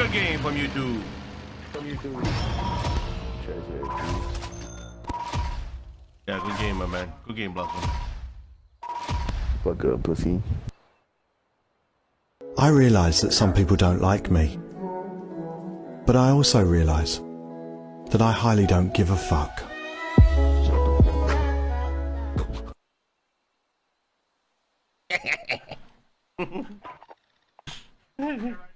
soccer game from YouTube. From YouTube. Yeah, good game, my man. Good game, Blossom. Fuck up, pussy. I realise that some people don't like me. But I also realise that I highly don't give a fuck. Mm-hmm.